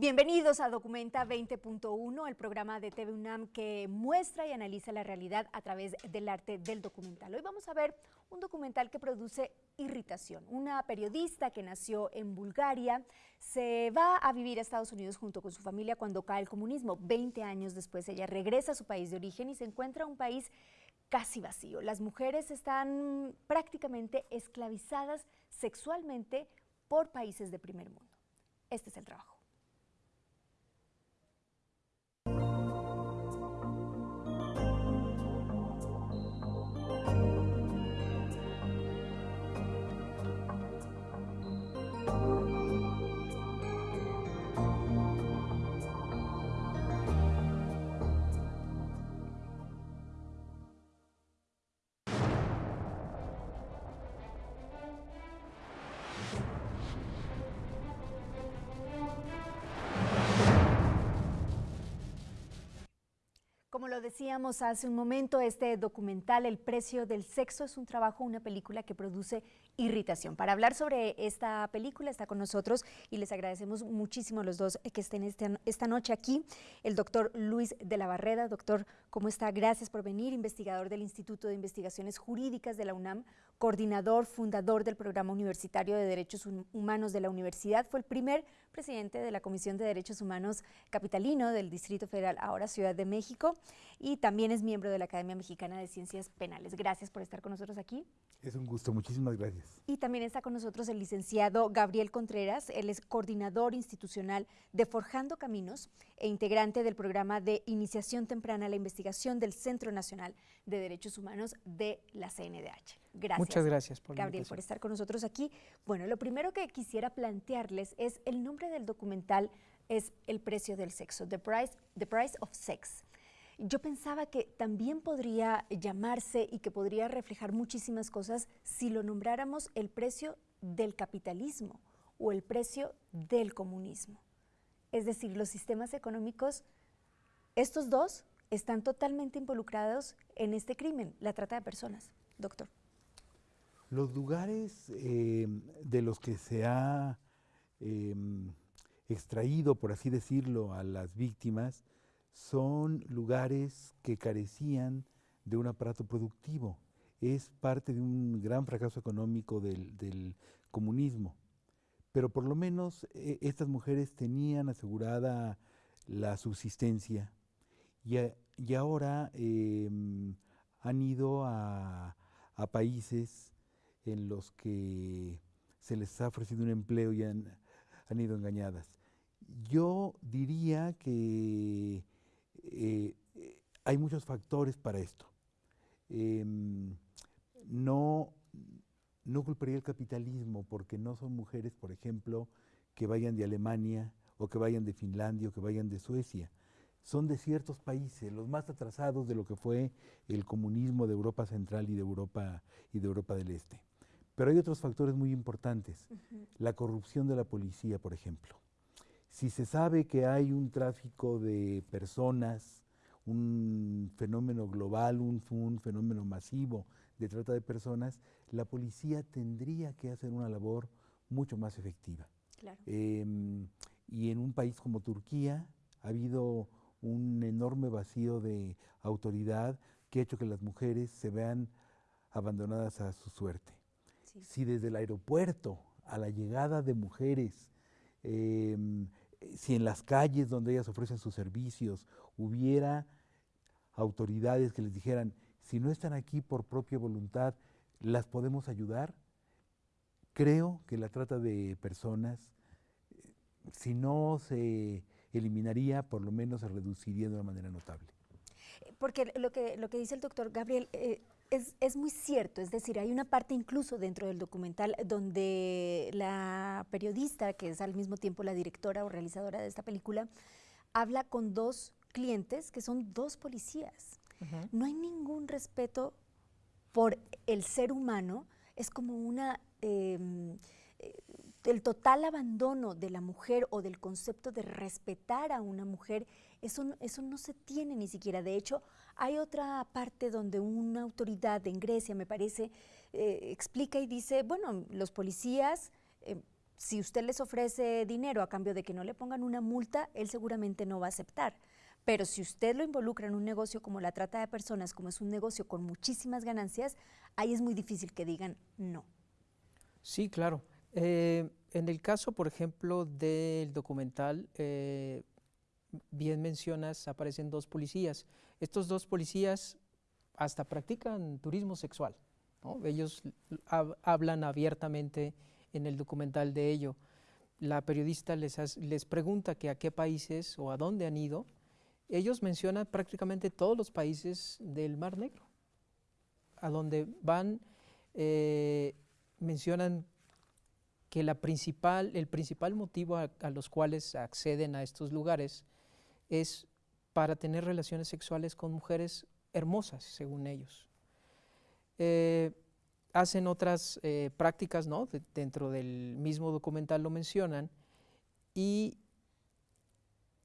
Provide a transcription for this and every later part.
Bienvenidos a Documenta 20.1, el programa de TV UNAM que muestra y analiza la realidad a través del arte del documental. Hoy vamos a ver un documental que produce irritación. Una periodista que nació en Bulgaria se va a vivir a Estados Unidos junto con su familia cuando cae el comunismo. Veinte años después ella regresa a su país de origen y se encuentra un país casi vacío. Las mujeres están prácticamente esclavizadas sexualmente por países de primer mundo. Este es el trabajo. Lo decíamos hace un momento, este documental, El precio del sexo, es un trabajo, una película que produce irritación. Para hablar sobre esta película está con nosotros y les agradecemos muchísimo a los dos que estén este esta noche aquí, el doctor Luis de la Barreda. Doctor, ¿cómo está? Gracias por venir, investigador del Instituto de Investigaciones Jurídicas de la UNAM, coordinador, fundador del Programa Universitario de Derechos Humanos de la Universidad, fue el primer presidente de la Comisión de Derechos Humanos Capitalino del Distrito Federal, ahora Ciudad de México, y también es miembro de la Academia Mexicana de Ciencias Penales. Gracias por estar con nosotros aquí. Es un gusto, muchísimas gracias. Y también está con nosotros el licenciado Gabriel Contreras, él es coordinador institucional de Forjando Caminos e integrante del programa de iniciación temprana a la investigación del Centro Nacional de Derechos Humanos de la CNDH. Gracias. Muchas gracias por Gabriel por estar con nosotros aquí. Bueno, lo primero que quisiera plantearles es el nombre del documental es El precio del sexo, The Price, The Price of Sex. Yo pensaba que también podría llamarse y que podría reflejar muchísimas cosas si lo nombráramos el precio del capitalismo o el precio del comunismo. Es decir, los sistemas económicos, estos dos están totalmente involucrados en este crimen, la trata de personas. Doctor. Los lugares eh, de los que se ha em, extraído, por así decirlo, a las víctimas, son lugares que carecían de un aparato productivo. Es parte de un gran fracaso económico del, comunismo. Pero por lo menos eh, estas mujeres tenían asegurada la subsistencia y, ahora em, han ido a, países en los que se les ha ofrecido un empleo y han ido engañadas. Yo diría que eh, hay muchos factores para esto. Em, no, no culparía el capitalismo porque no son mujeres, por ejemplo, que vayan de Alemania o que vayan de Finlandia o que vayan de Suecia. Son de ciertos países, los más atrasados de lo que fue el comunismo de Europa Central y de Europa, y de Europa del Este. Pero hay otros factores muy importantes. La corrupción de la policía, por ejemplo. Si se sabe que hay un tráfico de personas, un fenómeno global, un, fenómeno masivo de trata de personas, la policía tendría que hacer una labor mucho más efectiva. Em, y en un país como Turquía ha habido un enorme vacío de autoridad que ha hecho que las mujeres se vean abandonadas a su suerte. Si desde el aeropuerto a la llegada de mujeres Em, si en las calles donde ellas ofrecen sus servicios hubiera autoridades que les dijeran, si no están aquí por propia voluntad, ¿las podemos ayudar? Creo que la trata de personas, si no se eliminaría, por lo menos se reduciría de una manera notable. Porque lo que, lo que dice el doctor Gabriel, eh, es, muy cierto, es decir, hay una parte incluso dentro del documental donde la periodista, que es al mismo tiempo la directora o realizadora de esta película, habla con dos clientes que son dos policías. No hay ningún respeto por el ser humano, es como una... Em, eh, el total abandono de la mujer o del concepto de respetar a una mujer, eso, eso no se tiene ni siquiera. De hecho, hay otra parte donde una autoridad en Grecia, me parece, eh, explica y dice, bueno, los policías... Eh, si usted les ofrece dinero a cambio de que no le pongan una multa, él seguramente no va a aceptar. Pero si usted lo involucra en un negocio como la trata de personas, como es un negocio con muchísimas ganancias, ahí es muy difícil que digan no. Sí, claro. Eh, en el caso, por ejemplo, del documental, bien mencionas, aparecen dos policías. Estos dos policías hasta practican turismo sexual. Ellos hablan abiertamente en el documental de ello. La periodista les, les pregunta que a qué países o a dónde han ido. Ellos mencionan prácticamente todos los países del Mar Negro. A donde van, eh, mencionan que la principal, el principal motivo a, los cuales acceden a estos lugares es para tener relaciones sexuales con mujeres hermosas, según ellos. Eh, hacen otras eh, prácticas, ¿no? dentro del mismo documental lo mencionan, y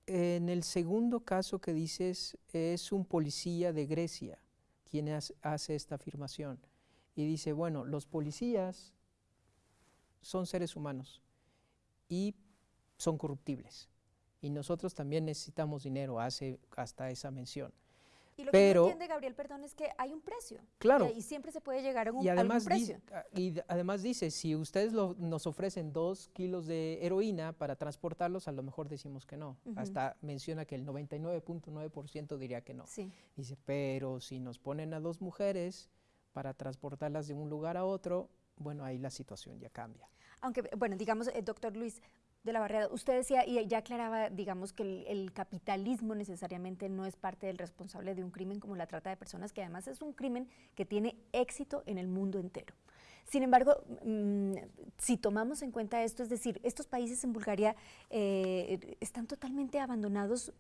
en el segundo caso que dices es un policía de Grecia quien hace esta afirmación y dice, bueno, los policías son seres humanos y son corruptibles. Y nosotros también necesitamos dinero, hace hasta esa mención. Y lo que no entiende Gabriel, perdón, es que hay un precio. Claro. Y, siempre se puede llegar a un, y además precio. Ah, y además dice, si ustedes nos ofrecen dos kilos de heroína para transportarlos, a lo mejor decimos que no. Hasta menciona que el 99.9% diría que no. Sí. Dice, pero si nos ponen a dos mujeres para transportarlas de un lugar a otro, bueno, ahí la situación ya cambia. Aunque, bueno, digamos, eh, doctor Luis de la Barrera, usted decía y ya aclaraba, digamos, que el, capitalismo necesariamente no es parte del responsable de un crimen como la trata de personas, que además es un crimen que tiene éxito en el mundo entero. Sin embargo, mm, si tomamos en cuenta esto, es decir, estos países en Bulgaria eh, están totalmente abandonados,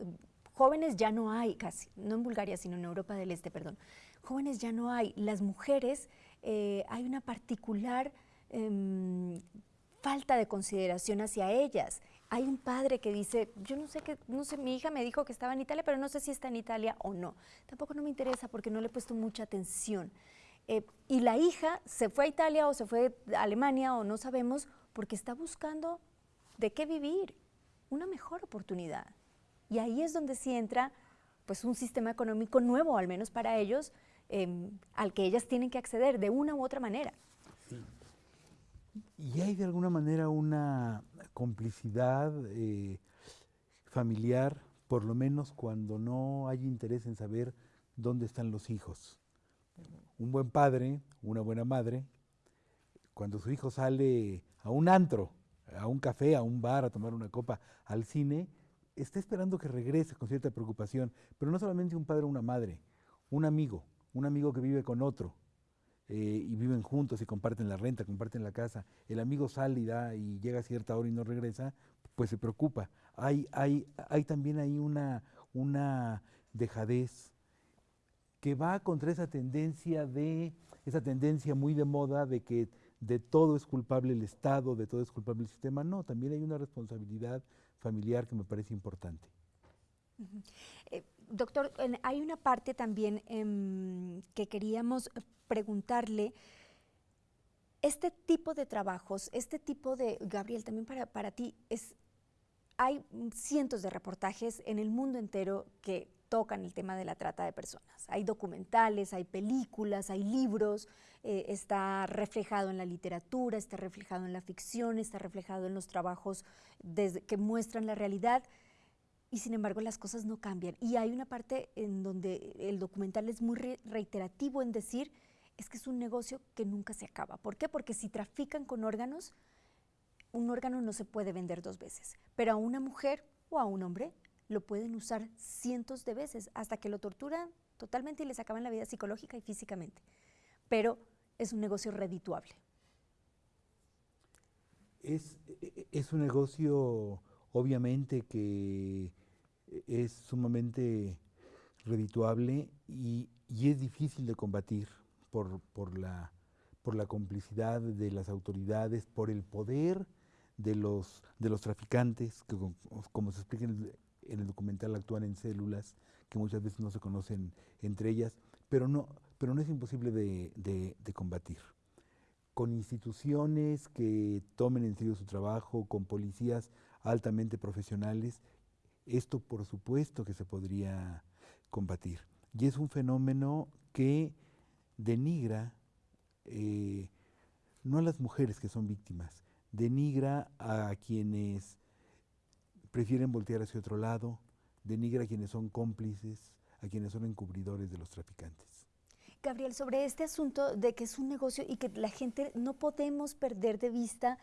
jóvenes ya no hay casi, no en Bulgaria, sino en Europa del Este, perdón, jóvenes ya no hay, las mujeres, eh, hay una particular em, falta de consideración hacia ellas. Hay un padre que dice, yo no sé qué, no sé, mi hija me dijo que estaba en Italia, pero no sé si está en Italia o no. Tampoco no me interesa porque no le he puesto mucha atención. Eh, y la hija se fue a Italia o se fue a Alemania o no sabemos porque está buscando de qué vivir, una mejor oportunidad. Y ahí es donde sí entra pues un sistema económico nuevo, al menos para ellos, em, al que ellas tienen que acceder de una u otra manera. Y hay de alguna manera una complicidad eh, familiar, por lo menos cuando no hay interés en saber dónde están los hijos. Un buen padre, una buena madre, cuando su hijo sale a un antro, a un café, a un bar, a tomar una copa, al cine, está esperando que regrese con cierta preocupación, pero no solamente un padre o una madre, un amigo, un amigo que vive con otro, eh, y viven juntos y comparten la renta, comparten la casa, el amigo sale y, da, y llega a cierta hora y no regresa, pues se preocupa. Hay, hay, hay también ahí una, una dejadez que va contra esa tendencia de, esa tendencia muy de moda de que de todo es culpable el Estado, de todo es culpable el sistema. No, también hay una responsabilidad familiar que me parece importante. Doctor, hay una parte también em, que queríamos preguntarle, este tipo de trabajos, este tipo de, Gabriel, también para, para ti, es, hay cientos de reportajes en el mundo entero que tocan el tema de la trata de personas. Hay documentales, hay películas, hay libros, eh, está reflejado en la literatura, está reflejado en la ficción, está reflejado en los trabajos que muestran la realidad y sin embargo las cosas no cambian. Y hay una parte en donde el documental es muy reiterativo en decir es que es un negocio que nunca se acaba. ¿Por qué? Porque si trafican con órganos, un órgano no se puede vender dos veces, pero a una mujer o a un hombre lo pueden usar cientos de veces hasta que lo torturan totalmente y les acaban la vida psicológica y físicamente. Pero es un negocio redituable. Es, es un negocio obviamente que es sumamente redituable y, y es difícil de combatir por, por, la, por la complicidad de las autoridades, por el poder de los, de los traficantes, que como, se explica en el, documental actúan en células que muchas veces no se conocen entre ellas, pero no, pero no es imposible de, de, combatir. con instituciones que tomen en serio su trabajo, con policías altamente profesionales, esto por supuesto que se podría combatir. Y es un fenómeno que denigra eh, no a las mujeres que son víctimas, denigra a quienes prefieren voltear hacia otro lado, denigra a quienes son cómplices, a quienes son encubridores de los traficantes. Gabriel, sobre este asunto de que es un negocio y que la gente no podemos perder de vista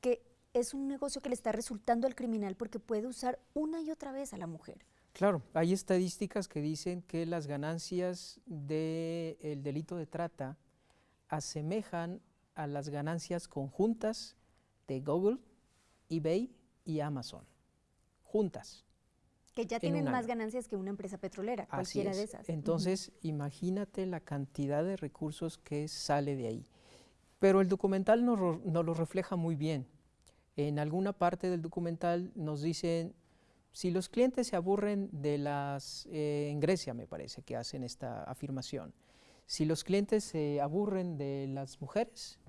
que es un negocio que le está resultando al criminal porque puede usar una y otra vez a la mujer. Claro, hay estadísticas que dicen que las ganancias del delito de trata asemejan a las ganancias conjuntas de Google, eBay y Amazon juntas. Que ya tienen más ganancias que una empresa petrolera, cualquiera de esas. Entonces, imagínate la cantidad de recursos que sale de ahí. Pero el documental nos, lo refleja muy bien. En alguna parte del documental nos dicen, si los clientes se aburren de las, eh, en Grecia me parece que hacen esta afirmación, si los clientes se aburren de las mujeres,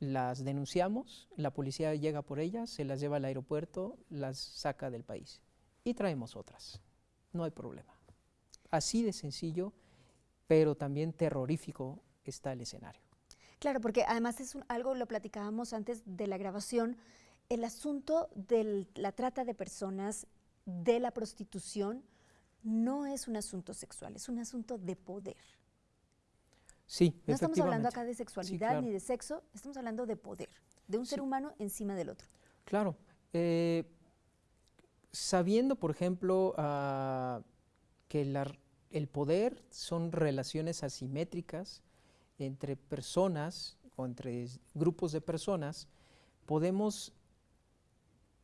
las denunciamos, la policía llega por ellas, se las lleva al aeropuerto, las saca del país y traemos otras. No hay problema. Así de sencillo, pero también terrorífico está el escenario. Claro, porque además es algo, lo platicábamos antes de la grabación, el asunto de la trata de personas, de la prostitución, no es un asunto sexual, es un asunto de poder. Sí, No estamos hablando acá de sexualidad ni de sexo, estamos hablando de poder, de un ser humano encima del otro. Claro. Eh, sabiendo, por ejemplo, ah, que el poder son relaciones asimétricas entre personas o entre grupos de personas, podemos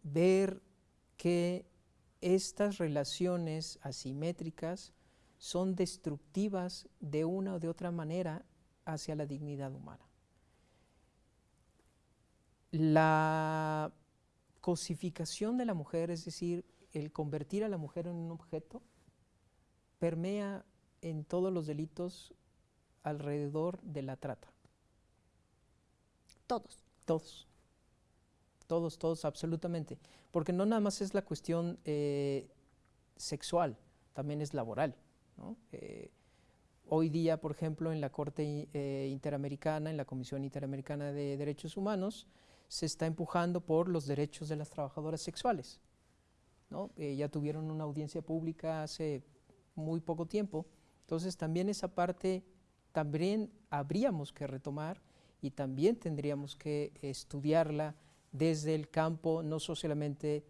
ver que estas relaciones asimétricas son destructivas de una o de otra manera hacia la dignidad humana. La cosificación de la mujer, es decir, el convertir a la mujer en un objeto, permea en todos los delitos alrededor de la trata. Todos. Todos. Todos, todos, absolutamente. Porque no nada más es la cuestión eh, sexual, también es laboral. Eh, hoy día, por ejemplo, en la Corte eh, Interamericana, en la Comisión Interamericana de Derechos Humanos, se está empujando por los derechos de las trabajadoras sexuales. Eh, ya tuvieron una audiencia pública hace muy poco tiempo, entonces también esa parte también habríamos que retomar y también tendríamos que estudiarla desde el campo no solamente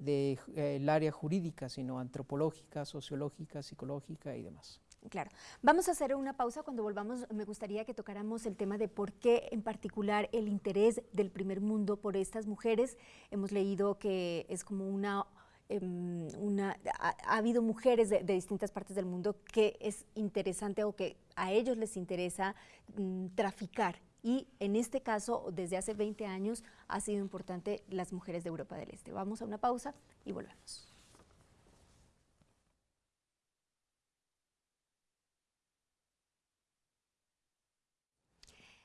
del de, área jurídica, sino antropológica, sociológica, psicológica y demás. Claro. Vamos a hacer una pausa. Cuando volvamos, me gustaría que tocáramos el tema de por qué en particular el interés del primer mundo por estas mujeres. Hemos leído que es como una una, ha, habido mujeres de, distintas partes del mundo que es interesante o que a ellos les interesa mm, traficar y en este caso, desde hace 20 años, ha sido importante las mujeres de Europa del Este. Vamos a una pausa y volvemos.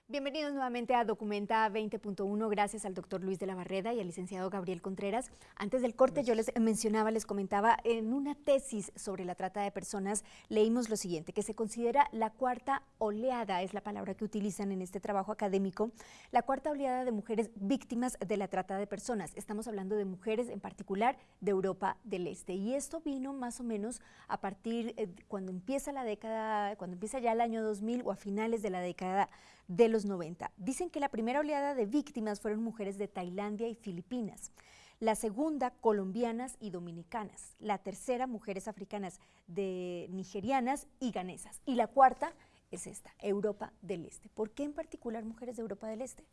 Bienvenidos nuevamente a Documenta 20.1, gracias al doctor Luis de la Barreda y al licenciado Gabriel Contreras. Antes del corte yo les mencionaba, les comentaba, en una tesis sobre la trata de personas leímos lo siguiente, que se considera la cuarta oleada, es la palabra que utilizan en este trabajo académico, la cuarta oleada de mujeres víctimas de la trata de personas. Estamos hablando de mujeres en particular de Europa del Este. Y esto vino más o menos a partir eh, cuando empieza la década, cuando empieza ya el año 2000 o a finales de la década de los 90. Dicen que la primera oleada de víctimas fueron mujeres de Tailandia y Filipinas. La segunda, colombianas y dominicanas. La tercera, mujeres africanas de nigerianas y ganesas. Y la cuarta es esta, Europa del Este. ¿Por qué en particular mujeres de Europa del Este?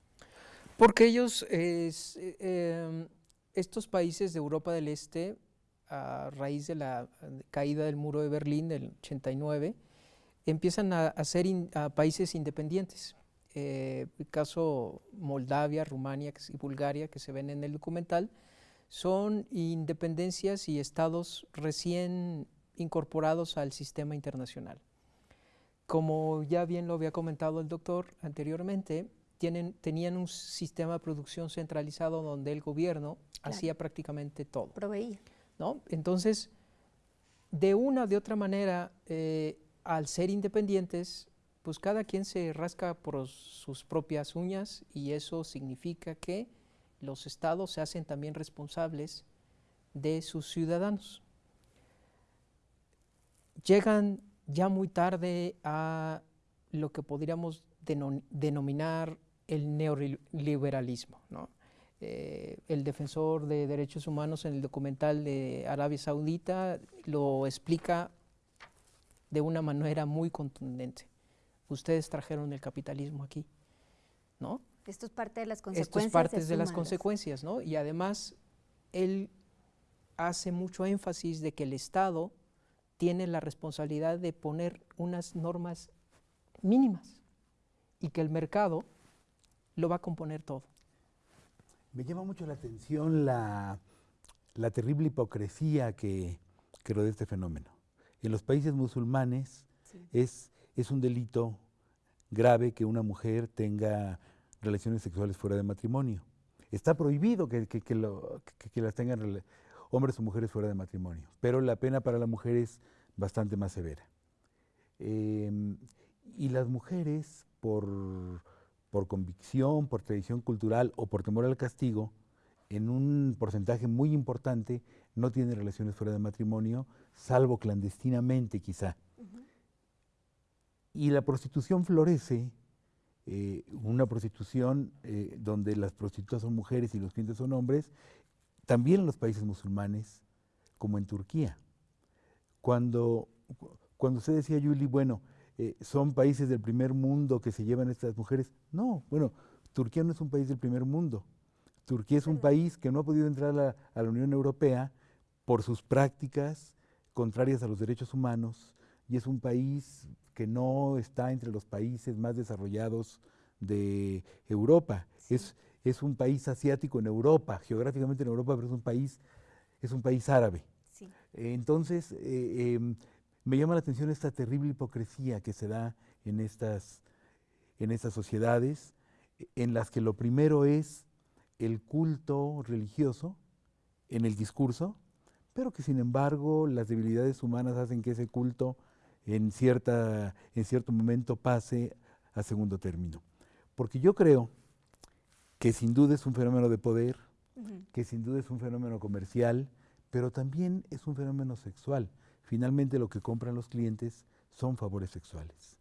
Porque ellos, eh, estos países de Europa del Este, a raíz de la caída del muro de Berlín del 89, empiezan a, ser países independientes eh, el caso Moldavia, Rumania y Bulgaria que se ven en el documental, son independencias y estados recién incorporados al sistema internacional. Como ya bien lo había comentado el doctor anteriormente, tienen, tenían un sistema de producción centralizado donde el gobierno hacía prácticamente todo. Proveía. ¿no? Entonces, de una o de otra manera, eh, al ser independientes, pues cada quien se rasca por sus propias uñas y eso significa que los estados se hacen también responsables de sus ciudadanos. Llegan ya muy tarde a lo que podríamos denominar el neoliberalismo. Eh, el defensor de derechos humanos en el documental de Arabia Saudita lo explica de una manera muy contundente. Ustedes trajeron el capitalismo aquí, ¿no? Esto es parte de las consecuencias. Esto es parte de las consecuencias, ¿no? Y además, él hace mucho énfasis de que el Estado tiene la responsabilidad de poner unas normas mínimas y que el mercado lo va a componer todo. Me llama mucho la atención la, terrible hipocresía que, que, rodea este fenómeno. En los países musulmanes es, es un delito grave que una mujer tenga relaciones sexuales fuera de matrimonio. Está prohibido que, las tengan hombres o mujeres fuera de matrimonio, pero la pena para la mujer es bastante más severa. Em, y las mujeres, por, por convicción, por tradición cultural o por temor al castigo, en un porcentaje muy importante no tienen relaciones fuera de matrimonio, salvo clandestinamente quizá. Y la prostitución florece, eh, una prostitución eh, donde las prostitutas son mujeres y los clientes son hombres, también en los países musulmanes, como en Turquía. Cuando, cuando usted decía, Yuli, bueno, eh, son países del primer mundo que se llevan estas mujeres, no, bueno, Turquía no es un país del primer mundo. Turquía es un país que no ha podido entrar a, a la Unión Europea por sus prácticas contrarias a los derechos humanos y es un país que no está entre los países más desarrollados de Europa. Es, es un país asiático en Europa, geográficamente en Europa, pero es un país, es un país árabe. entonces, eh, em, me llama la atención esta terrible hipocresía que se da en estas, en estas sociedades, en las que lo primero es el culto religioso en el discurso, pero que sin embargo las debilidades humanas hacen que ese culto en, cierta, en cierto momento pase a segundo término. Porque yo creo que sin duda es un fenómeno de poder, que sin duda es un fenómeno comercial, pero también es un fenómeno sexual. Finalmente lo que compran los clientes son favores sexuales.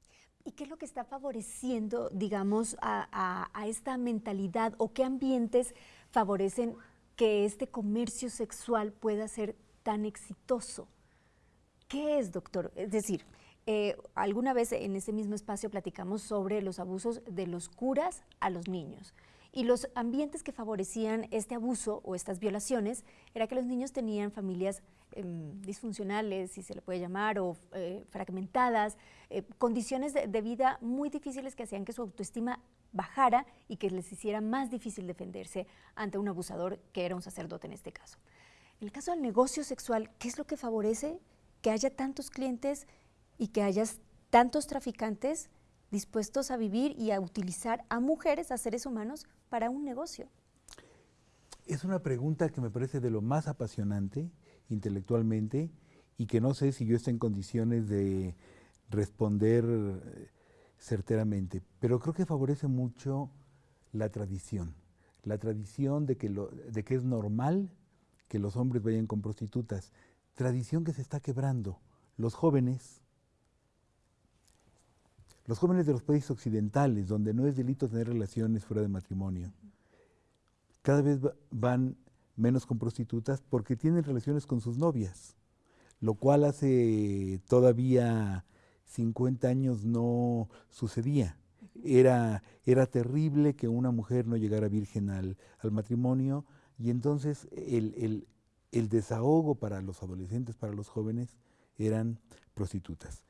¿Y qué es lo que está favoreciendo, digamos, a, a esta mentalidad o qué ambientes favorecen que este comercio sexual pueda ser tan exitoso? ¿Qué es, doctor? Es decir, eh, alguna vez en ese mismo espacio platicamos sobre los abusos de los curas a los niños. Y los ambientes que favorecían este abuso o estas violaciones era que los niños tenían familias em, disfuncionales, si se le puede llamar, o eh, fragmentadas, eh, condiciones de, vida muy difíciles que hacían que su autoestima bajara y que les hiciera más difícil defenderse ante un abusador que era un sacerdote en este caso. En el caso del negocio sexual, ¿qué es lo que favorece? que haya tantos clientes y que haya tantos traficantes dispuestos a vivir y a utilizar a mujeres, a seres humanos, para un negocio? Es una pregunta que me parece de lo más apasionante intelectualmente y que no sé si yo estoy en condiciones de responder eh, certeramente, pero creo que favorece mucho la tradición, la tradición de que, lo, de que es normal que los hombres vayan con prostitutas, tradición que se está quebrando. Los jóvenes, los jóvenes de los países occidentales, donde no es delito tener relaciones fuera de matrimonio, cada vez van menos con prostitutas porque tienen relaciones con sus novias, lo cual hace todavía 50 años no sucedía. Era, era terrible que una mujer no llegara virgen al, matrimonio y entonces el, el, el desahogo para los adolescentes, para los jóvenes, eran prostitutas.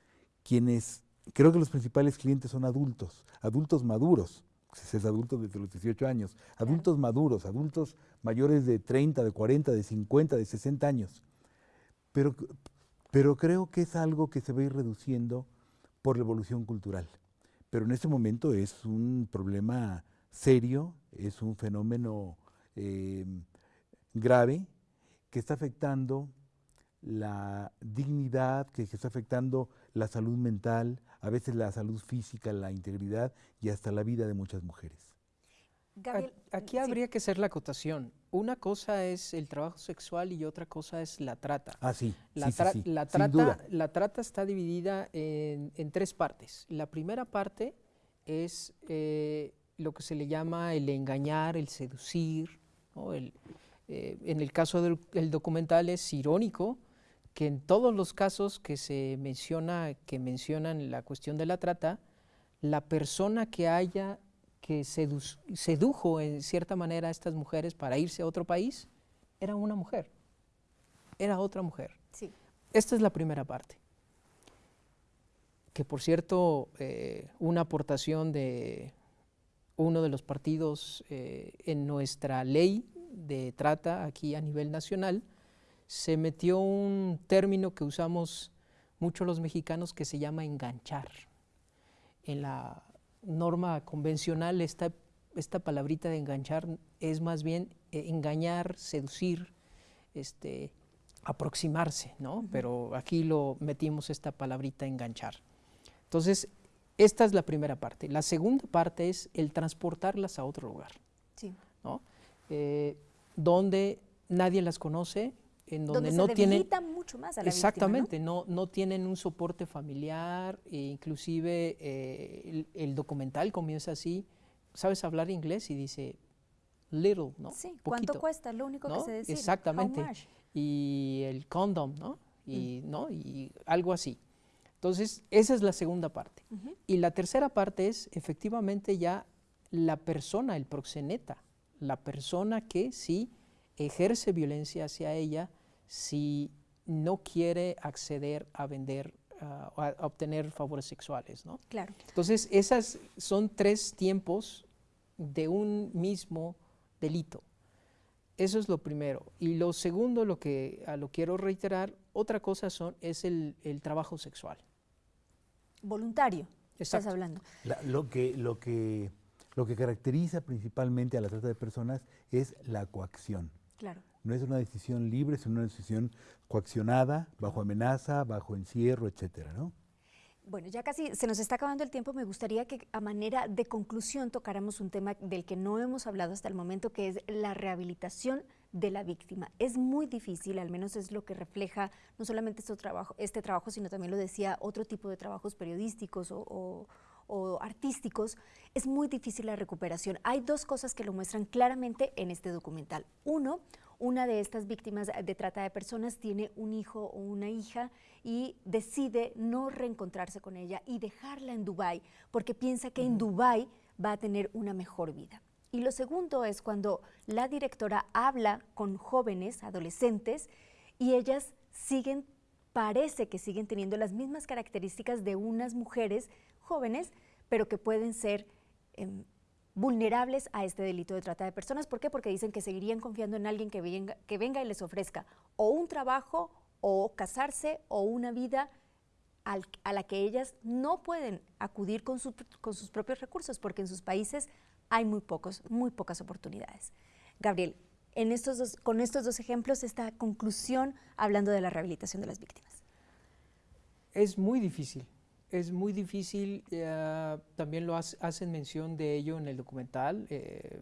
Quienes, creo que los principales clientes son adultos, adultos maduros, si es adulto desde los 18 años, adultos maduros, adultos mayores de 30, de 40, de 50, de 60 años. Pero, pero creo que es algo que se va a ir reduciendo por la evolución cultural. Pero en este momento es un problema serio, es un fenómeno eh, grave que está afectando la dignidad, que, está afectando la salud mental, a veces la salud física, la integridad y hasta la vida de muchas mujeres. Aquí habría que hacer la acotación. Una cosa es el trabajo sexual y otra cosa es la trata. Ah, sí. La, la trata, la trata está dividida en, tres partes. La primera parte es eh, lo que se le llama el engañar, el seducir. Eh, en el caso del documental es irónico que en todos los casos que se menciona, que mencionan la cuestión de la trata, la persona que haya que sedujo en cierta manera a estas mujeres para irse a otro país, era una mujer, era otra mujer. Sí. Esta es la primera parte. Que por cierto, eh, una aportación de uno de los partidos eh, en nuestra ley de trata aquí a nivel nacional, se metió un término que usamos mucho los mexicanos que se llama enganchar. En la norma convencional esta, esta palabrita de enganchar es más bien eh, engañar, seducir, este, aproximarse, ¿no? Pero aquí lo metimos esta palabrita enganchar. Entonces, esta es la primera parte. La segunda parte es el transportarlas a otro lugar, sí. ¿no? Eh, donde nadie las conoce, en donde, no se tienen mucho más a la exactamente ¿no? ¿no? tienen un soporte familiar e inclusive eh, el, documental comienza así sabes hablar inglés y dice little no sí cuánto cuesta lo único que se decir exactamente. y el condom no y mm. no y algo así. Entonces esa es la segunda parte. Y la tercera parte es efectivamente ya la persona el proxeneta la persona que sí ejerce violencia hacia ella si no quiere acceder a vender, a, obtener favores sexuales, ¿no? Claro. Entonces, esas son tres tiempos de un mismo delito. Eso es lo primero. Y lo segundo, lo que a lo quiero reiterar, otra cosa son, es el, trabajo sexual. Voluntario, estás hablando. lo, que, lo, que, lo que caracteriza principalmente a la trata de personas es la coacción. Claro. No es una decisión libre, es una decisión coaccionada, bajo amenaza, bajo encierro, etcétera, ¿no? Bueno, ya casi se nos está acabando el tiempo. Me gustaría que a manera de conclusión tocáramos un tema del que no hemos hablado hasta el momento, que es la rehabilitación de la víctima. Es muy difícil, al menos es lo que refleja no solamente este trabajo, este trabajo sino también lo decía otro tipo de trabajos periodísticos o, o artísticos, es muy difícil la recuperación. Hay dos cosas que lo muestran claramente en este documental. Uno, una de estas víctimas de trata de personas tiene un hijo o una hija y decide no reencontrarse con ella y dejarla en Dubái porque piensa que en Dubái va a tener una mejor vida. Y lo segundo es cuando la directora habla con jóvenes, adolescentes, y ellas siguen, parece que siguen teniendo las mismas características de unas mujeres jóvenes, pero que pueden ser em, vulnerables a este delito de trata de personas. ¿Por qué? Porque dicen que seguirían confiando en alguien que venga, que venga y les ofrezca o un trabajo o casarse o una vida a la que ellas no pueden acudir con, con, sus propios recursos porque en sus países hay muy, pocos, muy pocas oportunidades. Gabriel, con estos dos ejemplos, esta conclusión hablando de la rehabilitación de las víctimas. Es muy difícil, es muy difícil, eh, también lo hacen mención de ello en el documental. Eh,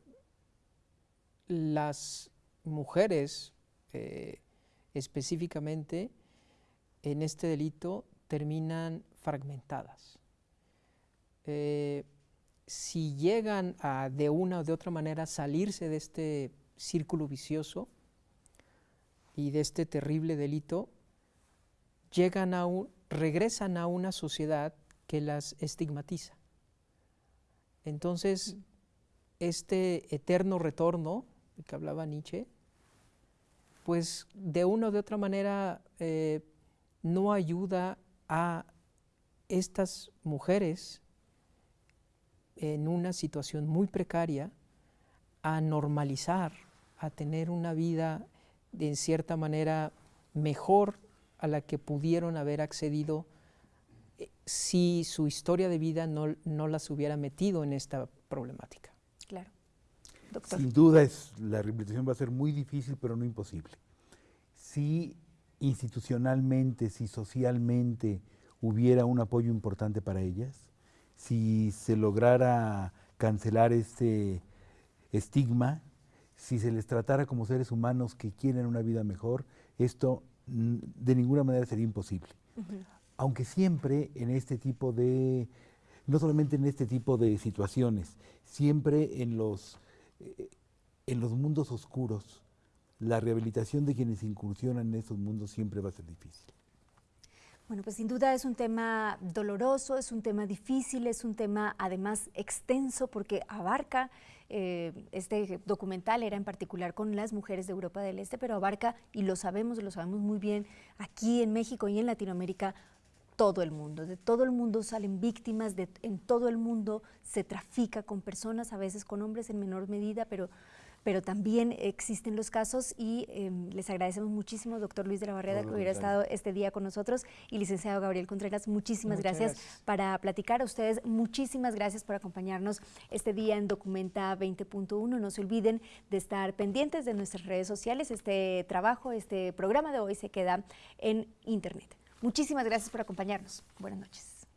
las mujeres eh, específicamente en este delito terminan fragmentadas. si llegan a de una o de otra manera salirse de este círculo vicioso y de este terrible delito, llegan a un, regresan a una sociedad que las estigmatiza. Entonces, este eterno retorno que hablaba Nietzsche, pues de una o de otra manera eh, no ayuda a estas mujeres en una situación muy precaria a normalizar, a tener una vida de, en cierta manera mejor a la que pudieron haber accedido eh, si su historia de vida no, las hubiera metido en esta problemática. Claro. Sin duda es, la rehabilitación va a ser muy difícil, pero no imposible. Si institucionalmente, si socialmente hubiera un apoyo importante para ellas, si se lograra cancelar este estigma, si se les tratara como seres humanos que quieren una vida mejor, esto de ninguna manera sería imposible. Aunque siempre en este tipo de, no solamente en este tipo de situaciones, siempre en los, eh, en los mundos oscuros, la rehabilitación de quienes incursionan en esos mundos siempre va a ser difícil. Bueno, pues sin duda es un tema doloroso, es un tema difícil, es un tema además extenso porque abarca, eh, este documental era en particular con las mujeres de Europa del Este, pero abarca, y lo sabemos, lo sabemos muy bien, aquí en México y en Latinoamérica, todo el mundo. De todo el mundo salen víctimas, de, en todo el mundo se trafica con personas, a veces con hombres en menor medida, pero pero también existen los casos y em, les agradecemos muchísimo, doctor Luis de la Barrera, que hubiera estado este día con nosotros y licenciado Gabriel Contreras, muchísimas gracias, para platicar a ustedes, muchísimas gracias por acompañarnos este día en Documenta 20.1, no se olviden de estar pendientes de nuestras redes sociales, este trabajo, este programa de hoy se queda en internet. Muchísimas gracias por acompañarnos. Buenas noches.